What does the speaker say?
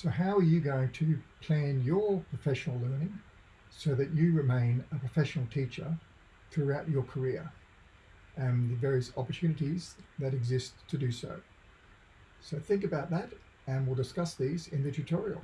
So how are you going to plan your professional learning so that you remain a professional teacher throughout your career and the various opportunities that exist to do so? So think about that and we'll discuss these in the tutorial.